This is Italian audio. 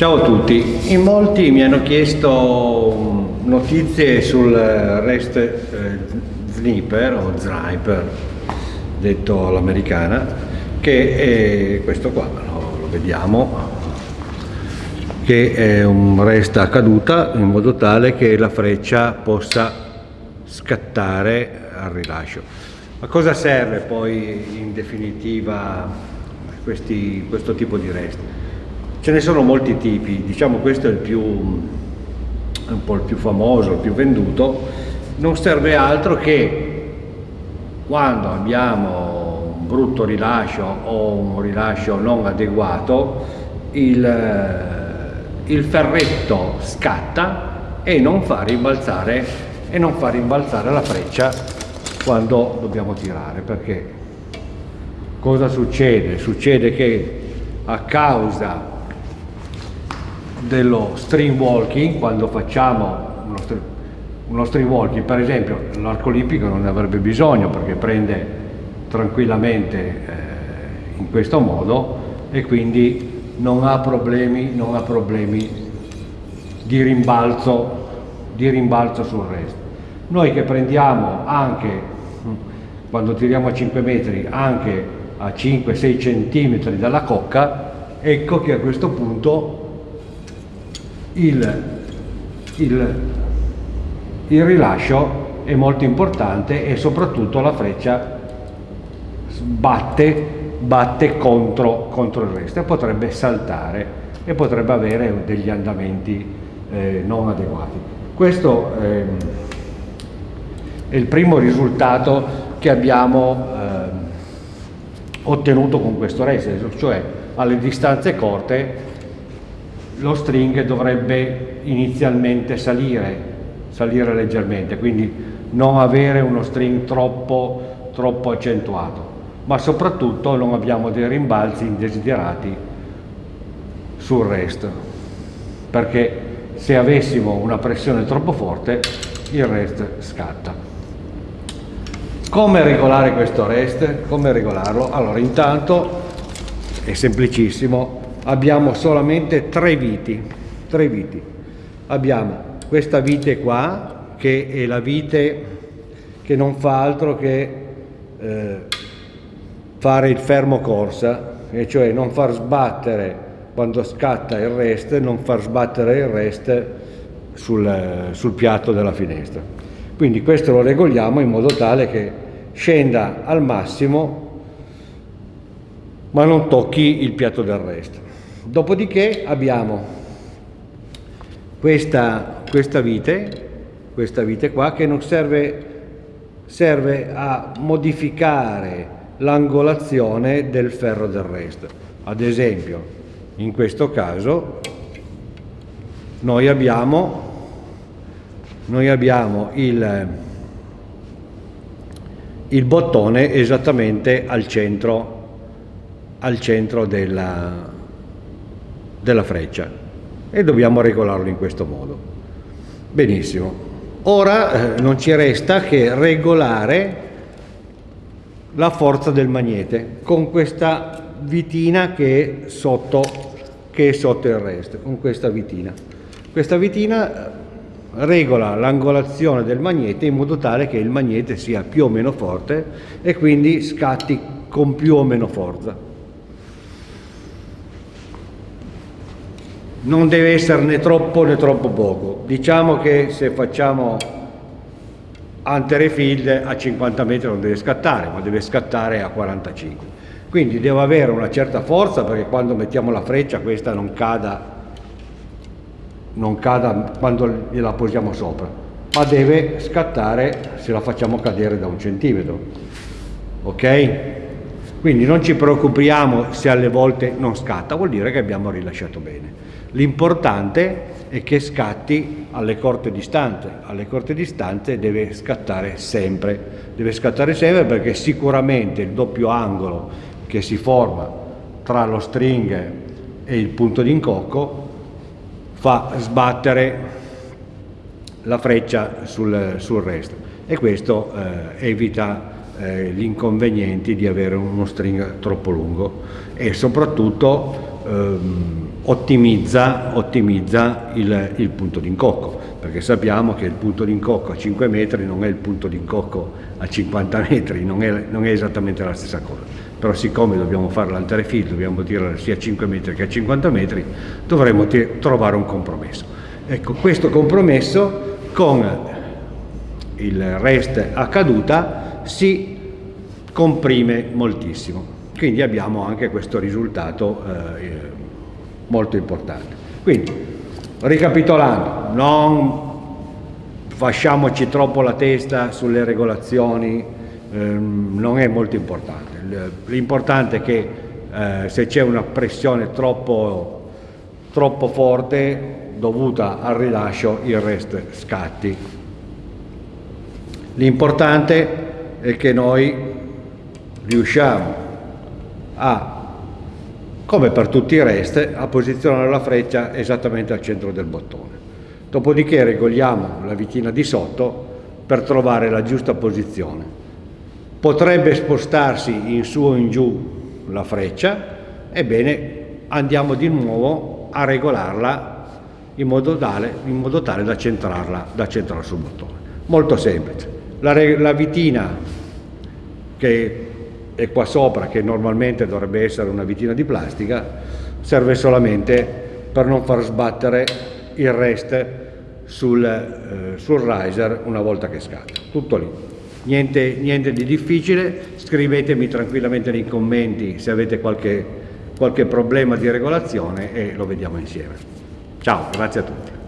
Ciao a tutti, in molti mi hanno chiesto notizie sul REST eh, Sniper o Sniper, detto all'americana, che è questo qua, lo, lo vediamo, che è un REST a caduta in modo tale che la freccia possa scattare al rilascio. A cosa serve poi in definitiva questi, questo tipo di REST? Ce ne sono molti tipi, diciamo questo è il più, un po' il più famoso, il più venduto, non serve altro che quando abbiamo un brutto rilascio o un rilascio non adeguato, il, il ferretto scatta e non fa rimbalzare, e non fa rimbalzare la freccia quando dobbiamo tirare, perché cosa succede? Succede che a causa dello string walking, quando facciamo uno, string, uno string walking, per esempio l'arco olimpico non ne avrebbe bisogno perché prende tranquillamente eh, in questo modo e quindi non ha problemi, non ha problemi di rimbalzo, di rimbalzo sul resto. Noi che prendiamo anche, quando tiriamo a 5 metri, anche a 5-6 centimetri dalla cocca, ecco che a questo punto il, il, il rilascio è molto importante e soprattutto la freccia batte, batte contro, contro, il resto e potrebbe saltare e potrebbe avere degli andamenti eh, non adeguati. Questo eh, è il primo risultato che abbiamo eh, ottenuto con questo race, cioè alle distanze corte lo string dovrebbe inizialmente salire, salire leggermente, quindi non avere uno string troppo, troppo accentuato, ma soprattutto non abbiamo dei rimbalzi indesiderati sul rest, perché se avessimo una pressione troppo forte il rest scatta. Come regolare questo rest? Come regolarlo? Allora intanto è semplicissimo, abbiamo solamente tre viti, tre viti. Abbiamo questa vite qua, che è la vite che non fa altro che eh, fare il fermo corsa, e cioè non far sbattere quando scatta il rest, non far sbattere il rest sul, sul piatto della finestra. Quindi questo lo regoliamo in modo tale che scenda al massimo ma non tocchi il piatto del resto. Dopodiché abbiamo questa, questa vite, questa vite qua che non serve, serve a modificare l'angolazione del ferro del resto. Ad esempio, in questo caso noi abbiamo, noi abbiamo il, il bottone esattamente al centro, al centro della, della freccia e dobbiamo regolarlo in questo modo. Benissimo. Ora eh, non ci resta che regolare la forza del magnete con questa vitina che è sotto, che è sotto il resto, con questa vitina. Questa vitina eh, regola l'angolazione del magnete in modo tale che il magnete sia più o meno forte e quindi scatti con più o meno forza. Non deve essere né troppo né troppo poco. Diciamo che se facciamo field a 50 metri non deve scattare, ma deve scattare a 45. Quindi deve avere una certa forza perché quando mettiamo la freccia questa non cada, non cada quando gliela posiamo sopra, ma deve scattare se la facciamo cadere da un centimetro. Ok? Quindi non ci preoccupiamo se alle volte non scatta, vuol dire che abbiamo rilasciato bene. L'importante è che scatti alle corte distanze, alle corte distanze deve scattare sempre, deve scattare sempre perché sicuramente il doppio angolo che si forma tra lo string e il punto di incocco fa sbattere la freccia sul, sul resto. E questo eh, evita eh, gli inconvenienti di avere uno string troppo lungo. E soprattutto ehm, ottimizza, ottimizza il, il, punto d'incocco, perché sappiamo che il punto d'incocco a 5 metri non è il punto d'incocco a 50 metri, non è, non è, esattamente la stessa cosa. Però siccome dobbiamo fare l'anterefil, dobbiamo tirare sia a 5 metri che a 50 metri, dovremo trovare un compromesso. Ecco, questo compromesso con il rest a caduta si comprime moltissimo. Quindi abbiamo anche questo risultato eh, molto importante. Quindi, ricapitolando, non fasciamoci troppo la testa sulle regolazioni, ehm, non è molto importante. L'importante è che eh, se c'è una pressione troppo, troppo forte dovuta al rilascio, il resto scatti. L'importante è che noi riusciamo a come per tutti i rest, a posizionare la freccia esattamente al centro del bottone. Dopodiché regoliamo la vitina di sotto per trovare la giusta posizione. Potrebbe spostarsi in su o in giù la freccia, ebbene andiamo di nuovo a regolarla in modo tale, in modo tale da, centrarla, da centrarla sul bottone. Molto semplice. La, la vitina che e qua sopra, che normalmente dovrebbe essere una vitina di plastica, serve solamente per non far sbattere il rest sul, eh, sul riser una volta che scatta. Tutto lì. Niente, niente, di difficile, scrivetemi tranquillamente nei commenti se avete qualche, qualche problema di regolazione e lo vediamo insieme. Ciao, grazie a tutti.